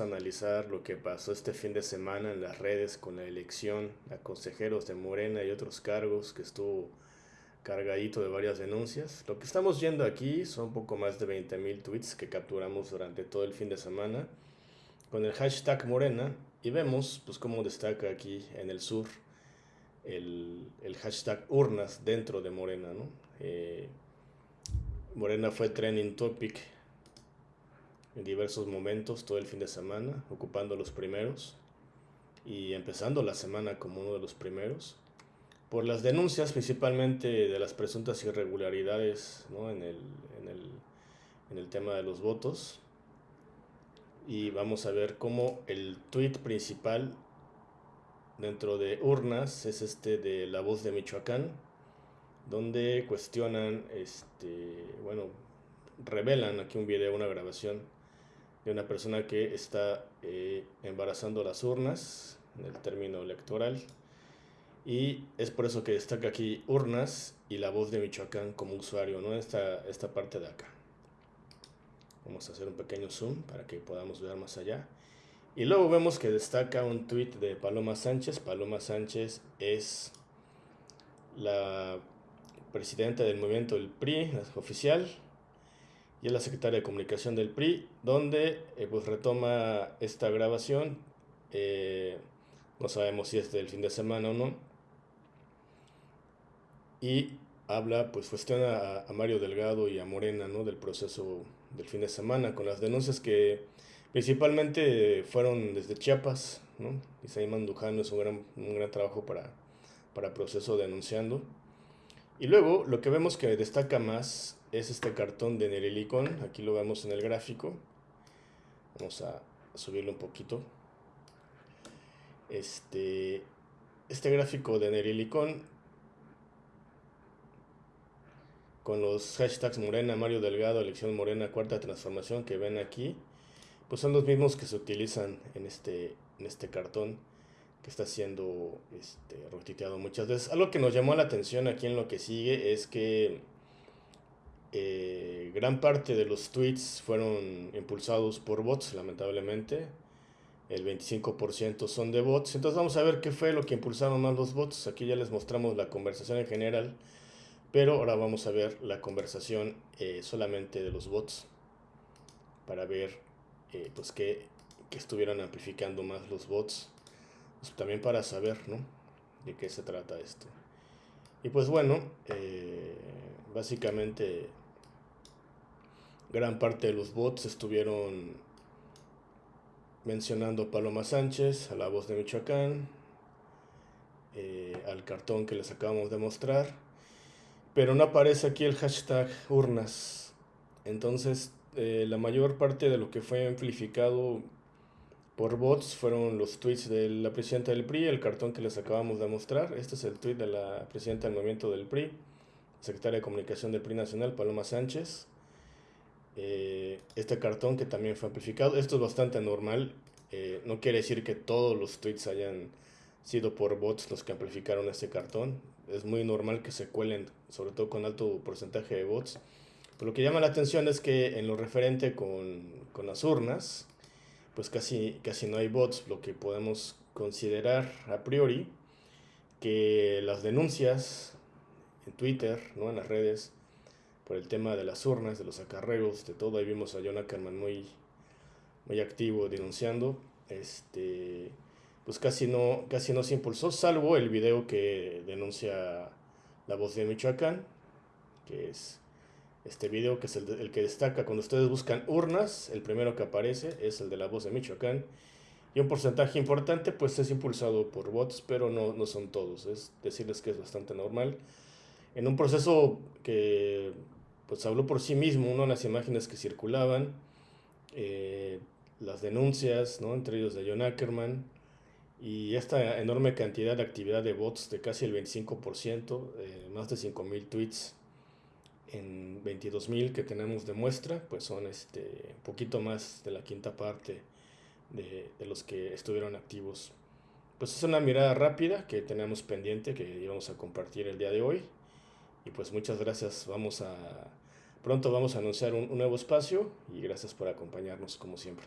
a analizar lo que pasó este fin de semana en las redes con la elección a consejeros de Morena y otros cargos que estuvo cargadito de varias denuncias. Lo que estamos viendo aquí son poco más de 20.000 tweets que capturamos durante todo el fin de semana con el hashtag Morena y vemos pues cómo destaca aquí en el sur el, el hashtag urnas dentro de Morena. ¿no? Eh, Morena fue trending topic en diversos momentos todo el fin de semana, ocupando los primeros y empezando la semana como uno de los primeros por las denuncias principalmente de las presuntas irregularidades en, el, en, el, en, el, tema de los votos. Y vamos a ver cómo el tweet principal dentro de urnas es este de La Voz de Michoacán, donde cuestionan, este, bueno, revelan aquí un video, una grabación de una persona que está eh, embarazando las urnas en el término electoral y es por eso que destaca aquí urnas y la voz de Michoacán como usuario, ¿no? Esta, esta parte de acá. Vamos a hacer un pequeño zoom para que podamos ver más allá. Y luego vemos que destaca un tweet de Paloma Sánchez. Paloma Sánchez es la presidenta del movimiento del PRI, oficial, y es la secretaria de comunicación del PRI, donde eh, pues retoma esta grabación. Eh, no sabemos si es del fin de semana o no y habla, pues cuestiona a, Mario Delgado y a Morena, ¿no? Del proceso del fin de semana, con las denuncias que principalmente fueron desde Chiapas, ¿no? Isaí Mandujano es un gran, un gran trabajo para, para proceso denunciando. Y luego lo que vemos que destaca más es este cartón de Nerilicón, aquí lo vemos en el gráfico. Vamos a subirlo un poquito. Este, este gráfico de Nerilicón con los hashtags Morena, Mario Delgado, elección Morena, cuarta transformación que ven aquí, pues son los mismos que se utilizan en este, en este cartón que está siendo este, muchas veces. Algo que nos llamó la atención aquí en lo que sigue es que eh, gran parte de los tweets fueron impulsados por bots, lamentablemente. El 25% son de bots. Entonces vamos a ver qué fue lo que impulsaron más los bots. Aquí ya les mostramos la conversación en general pero ahora vamos a ver la conversación eh, solamente de los bots para ver eh, pues que, estuvieran amplificando más los bots. Pues, también para saber ¿no? de qué se trata esto. Y pues bueno, eh, básicamente gran parte de los bots estuvieron mencionando a Paloma Sánchez, a la voz de Michoacán, al cartón que les acabamos de mostrar pero no aparece aquí el hashtag urnas. Entonces, eh, la mayor parte de lo que fue amplificado por bots fueron los tweets de la presidenta del PRI, el cartón que les acabamos de mostrar. Este es el tweet de la presidenta del movimiento del PRI, secretaria de comunicación del PRI Nacional, Paloma Sánchez. Eh, este cartón que también fue amplificado. Esto es bastante normal. Eh, no quiere decir que todos los tweets hayan sido por bots los que amplificaron este cartón es muy normal que se cuelen, sobre todo con alto porcentaje de bots. Pero lo que llama la atención es que en lo referente con, con las urnas, pues casi, casi no hay bots, lo que podemos considerar a priori que las denuncias en Twitter, ¿no? en las redes, por el tema de las urnas, de los acarreos, de todo, ahí vimos a John Ackerman muy, muy activo denunciando, este, pues casi no, casi no se impulsó, salvo el video que denuncia la voz de Michoacán, que es este video que es el, que destaca cuando ustedes buscan urnas, el primero que aparece es el de la voz de Michoacán, y un porcentaje importante pues es impulsado por bots, pero no, no son todos, es decirles que es bastante normal. En un proceso que pues habló por sí mismo, uno las imágenes que circulaban, eh, las denuncias, ¿no? entre ellos de John Ackerman, y esta enorme cantidad de actividad de bots de casi el 25%, eh, más de 5.000 tweets en 22.000 que tenemos de muestra, pues son este poquito más de la quinta parte de, de, los que estuvieron activos. Pues es una mirada rápida que tenemos pendiente, que íbamos a compartir el día de hoy. Y pues muchas gracias, vamos a... Pronto vamos a anunciar un nuevo espacio y gracias por acompañarnos como siempre.